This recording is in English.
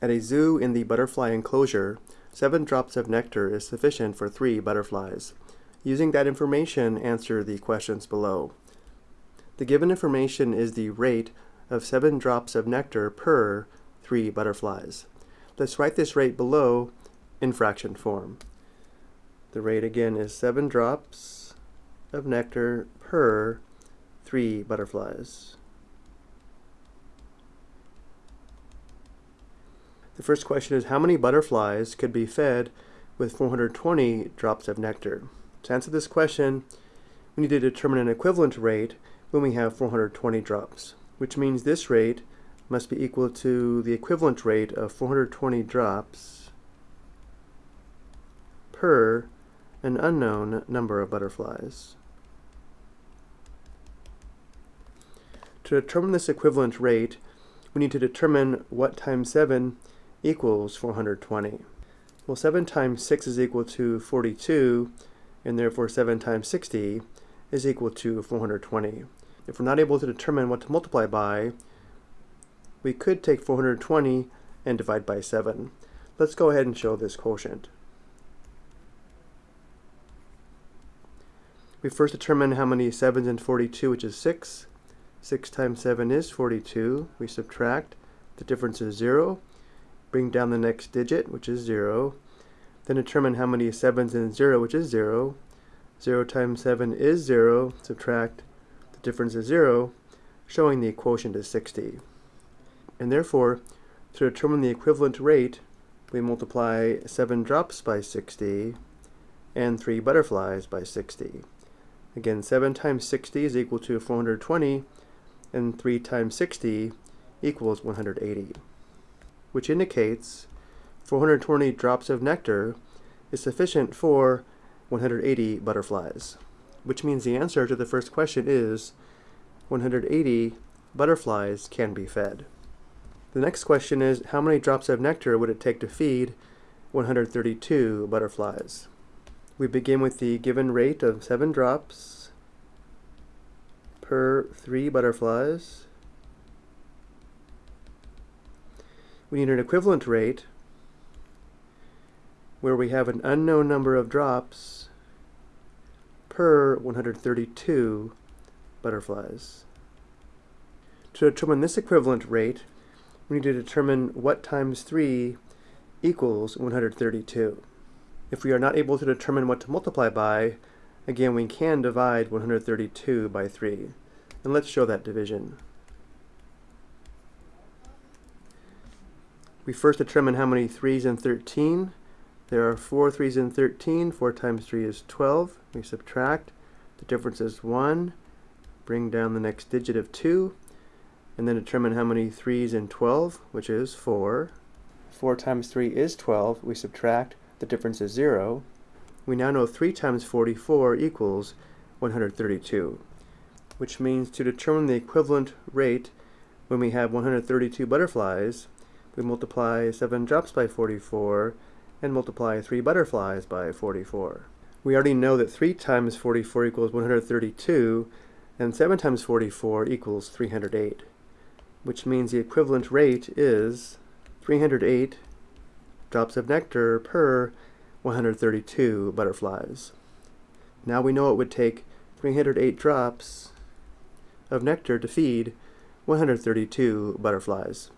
At a zoo in the butterfly enclosure, seven drops of nectar is sufficient for three butterflies. Using that information, answer the questions below. The given information is the rate of seven drops of nectar per three butterflies. Let's write this rate below in fraction form. The rate again is seven drops of nectar per three butterflies. The first question is how many butterflies could be fed with 420 drops of nectar? To answer this question, we need to determine an equivalent rate when we have 420 drops, which means this rate must be equal to the equivalent rate of 420 drops per an unknown number of butterflies. To determine this equivalent rate, we need to determine what times 7 equals 420. Well, 7 times 6 is equal to 42, and therefore 7 times 60 is equal to 420. If we're not able to determine what to multiply by, we could take 420 and divide by 7. Let's go ahead and show this quotient. We first determine how many 7s in 42, which is 6. 6 times 7 is 42. We subtract. The difference is 0 bring down the next digit, which is 0, then determine how many 7's in 0, which is 0. 0 times 7 is 0, subtract the difference is 0, showing the quotient is 60. And therefore, to determine the equivalent rate, we multiply 7 drops by 60 and 3 butterflies by 60. Again, 7 times 60 is equal to 420, and 3 times 60 equals 180 which indicates 420 drops of nectar is sufficient for 180 butterflies, which means the answer to the first question is 180 butterflies can be fed. The next question is how many drops of nectar would it take to feed 132 butterflies? We begin with the given rate of 7 drops per 3 butterflies. We need an equivalent rate where we have an unknown number of drops per 132 butterflies. To determine this equivalent rate, we need to determine what times 3 equals 132. If we are not able to determine what to multiply by, again we can divide 132 by 3. And let's show that division. We first determine how many 3's in 13. There are 4 3's in 13. 4 times 3 is 12. We subtract. The difference is 1. Bring down the next digit of 2. And then determine how many 3's in 12, which is 4. 4 times 3 is 12. We subtract. The difference is 0. We now know 3 times 44 equals 132, which means to determine the equivalent rate when we have 132 butterflies, we multiply 7 drops by 44 and multiply 3 butterflies by 44. We already know that 3 times 44 equals 132 and 7 times 44 equals 308, which means the equivalent rate is 308 drops of nectar per 132 butterflies. Now we know it would take 308 drops of nectar to feed 132 butterflies.